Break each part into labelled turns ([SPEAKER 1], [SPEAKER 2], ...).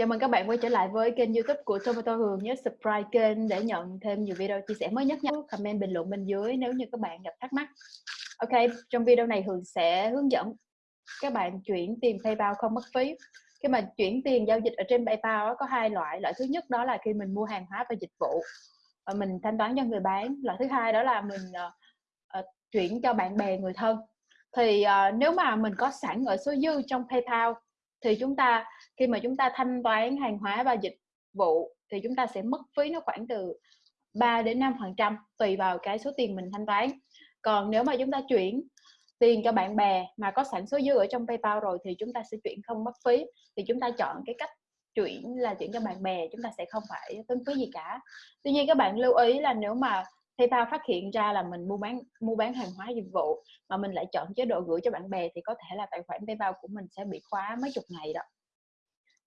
[SPEAKER 1] chào mừng các bạn quay trở lại với kênh youtube của Tomato Hường. Nhớ subscribe kênh để nhận thêm nhiều video chia sẻ mới nhất nhé. Comment bình luận bên dưới nếu như các bạn gặp thắc mắc. Ok, trong video này Hường sẽ hướng dẫn các bạn chuyển tiền PayPal không mất phí. Khi mà chuyển tiền giao dịch ở trên PayPal có hai loại. Loại thứ nhất đó là khi mình mua hàng hóa và dịch vụ và mình thanh toán cho người bán. Loại thứ hai đó là mình uh, uh, chuyển cho bạn bè người thân. Thì uh, nếu mà mình có sẵn ở số dư trong PayPal thì chúng ta, khi mà chúng ta thanh toán hàng hóa và dịch vụ thì chúng ta sẽ mất phí nó khoảng từ 3 đến 5 phần trăm tùy vào cái số tiền mình thanh toán. Còn nếu mà chúng ta chuyển tiền cho bạn bè mà có sẵn số dư ở trong PayPal rồi thì chúng ta sẽ chuyển không mất phí. Thì chúng ta chọn cái cách chuyển là chuyển cho bạn bè, chúng ta sẽ không phải tốn phí gì cả. Tuy nhiên các bạn lưu ý là nếu mà PayPal phát hiện ra là mình mua bán mua bán hàng hóa dịch vụ mà mình lại chọn chế độ gửi cho bạn bè thì có thể là tài khoản PayPal của mình sẽ bị khóa mấy chục ngày đó.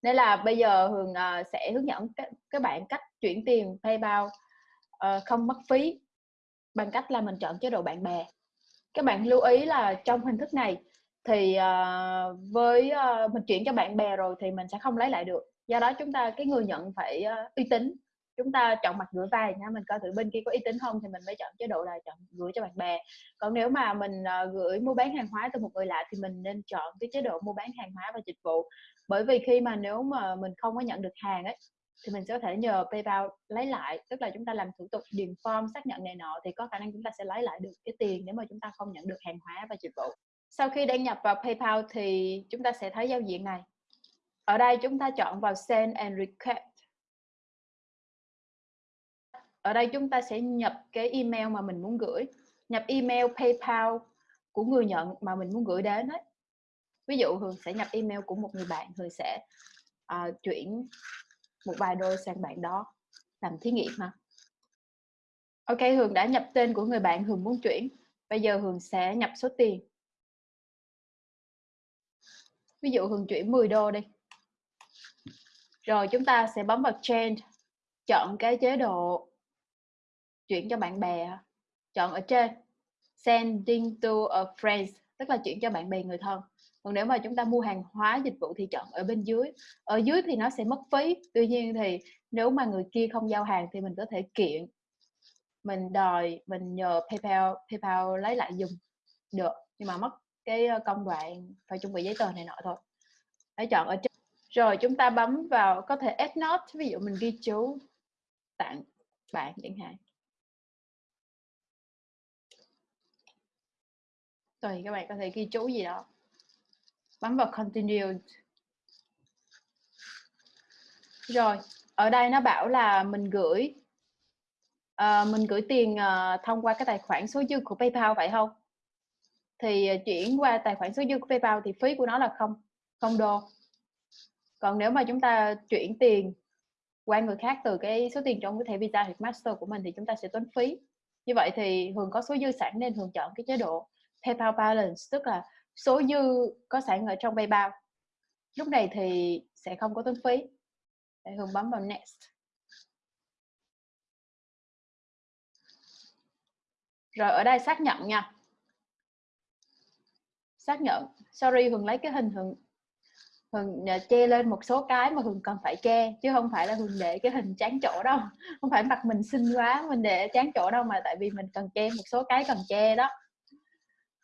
[SPEAKER 1] Nên là bây giờ Hường uh, sẽ hướng dẫn các, các bạn cách chuyển tiền PayPal uh, không mất phí bằng cách là mình chọn chế độ bạn bè. Các bạn lưu ý là trong hình thức này thì uh, với uh, mình chuyển cho bạn bè rồi thì mình sẽ không lấy lại được. Do đó chúng ta cái người nhận phải uh, uy tín chúng ta chọn mặt gửi vai nha mình coi thử bên kia có uy tín không thì mình mới chọn chế độ là chọn gửi cho bạn bè. Còn nếu mà mình ờ, gửi mua bán hàng hóa từ một người lạ thì mình nên chọn cái chế độ mua bán hàng hóa và dịch vụ. Bởi vì khi mà nếu mà mình không có nhận được hàng ấy, thì mình sẽ có thể nhờ PayPal lấy lại, tức là chúng ta làm thủ tục điền form xác nhận này nọ thì có khả năng chúng ta sẽ lấy lại được cái tiền nếu mà chúng ta không nhận được hàng hóa và dịch vụ. Sau khi đăng nhập vào PayPal thì chúng ta sẽ thấy giao diện này. Ở đây chúng ta chọn vào Send and Request ở đây chúng ta sẽ nhập cái email mà mình muốn gửi. Nhập email PayPal của người nhận mà mình muốn gửi đến đấy ví dụ Hường sẽ nhập email của một người bạn Hường sẽ uh, chuyển một vài đô sang bạn đó làm thí nghiệm mà. Ok Hường đã nhập tên của người bạn Hường muốn chuyển. Bây giờ Hường sẽ nhập số tiền. Ví dụ Hường chuyển 10 đô đi. Rồi chúng ta sẽ bấm vào change chọn cái chế độ chuyển cho bạn bè chọn ở trên. Sending to a friend tức là chuyển cho bạn bè người thân. Còn nếu mà chúng ta mua hàng hóa, dịch vụ thì chọn ở bên dưới. Ở dưới thì nó sẽ mất phí. Tuy nhiên thì nếu mà người kia không giao hàng thì mình có thể kiện, mình đòi, mình nhờ PayPal PayPal lấy lại dùng được. Nhưng mà mất cái công đoạn phải chuẩn bị giấy tờ này nọ thôi. Hãy chọn ở trên. Rồi chúng ta bấm vào có thể add note. Ví dụ mình ghi chú tặng bạn chẳng hạn. Tùy các bạn có thể ghi chú gì đó. Bấm vào continue. Rồi ở đây nó bảo là mình gửi uh, mình gửi tiền uh, thông qua cái tài khoản số dư của PayPal phải không? Thì uh, chuyển qua tài khoản số dư của PayPal thì phí của nó là không không đô. Còn nếu mà chúng ta chuyển tiền qua người khác từ cái số tiền trong cái thẻ Visa hoặc Master của mình thì chúng ta sẽ tốn phí. Như vậy thì Hường có số dư sẵn nên Hường chọn cái chế độ PayPal Balance, tức là số dư có sẵn ở trong PayPal. Lúc này thì sẽ không có tốn phí. Để Hương bấm vào Next. Rồi, ở đây xác nhận nha. Xác nhận. Sorry, Hường lấy cái hình Hường Hường ờ, che lên một số cái mà Hường cần phải che, chứ không phải là Hường để cái hình chán chỗ đâu. Không phải mặt mình xinh quá, mình để chán chỗ đâu mà tại vì mình cần che, một số cái cần che đó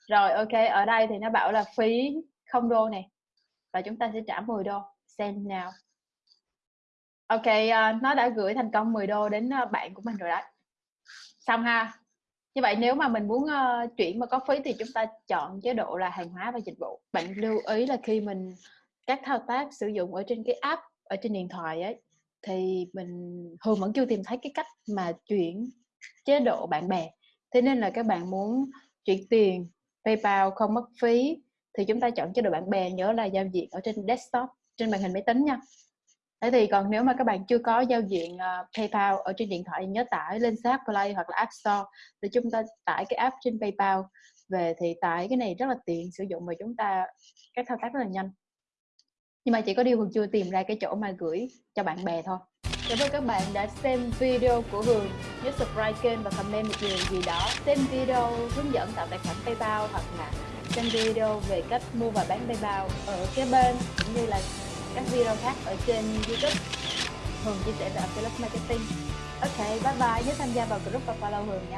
[SPEAKER 1] rồi ok ở đây thì nó bảo là phí không đô này và chúng ta sẽ trả 10 đô. Send now ok uh, nó đã gửi thành công 10 đô đến uh, bạn của mình rồi đấy. Xong ha. Như vậy nếu mà mình muốn uh, chuyển mà có phí thì chúng ta chọn chế độ là hàng hóa và dịch vụ. Bạn lưu ý là khi mình các thao tác sử dụng ở trên cái app ở trên điện thoại ấy thì mình thường vẫn chưa tìm thấy cái cách mà chuyển chế độ bạn bè. Thế nên là các bạn muốn chuyển tiền PayPal không mất phí thì chúng ta chọn chế độ bạn bè nhớ là giao diện ở trên desktop trên màn hình máy tính nha. Thế thì còn nếu mà các bạn chưa có giao diện uh, PayPal ở trên điện thoại nhớ tải lên App Play hoặc là App Store thì chúng ta tải cái app trên PayPal về thì tải cái này rất là tiện sử dụng và chúng ta các thao tác rất là nhanh. Nhưng mà chỉ có điều chưa tìm ra cái chỗ mà gửi cho bạn bè thôi. Cảm ơn các bạn đã xem video của Hường Nhớ subscribe kênh và comment một điều gì đó. Xem video hướng dẫn tạo tài khoản PayPal Hoặc là xem video về cách mua và bán PayPal ở kế bên Cũng như là các video khác ở trên YouTube. Hường chia sẻ về Affiliate Marketing. Ok, bye bye, nhớ tham gia vào group và follow Hường nha.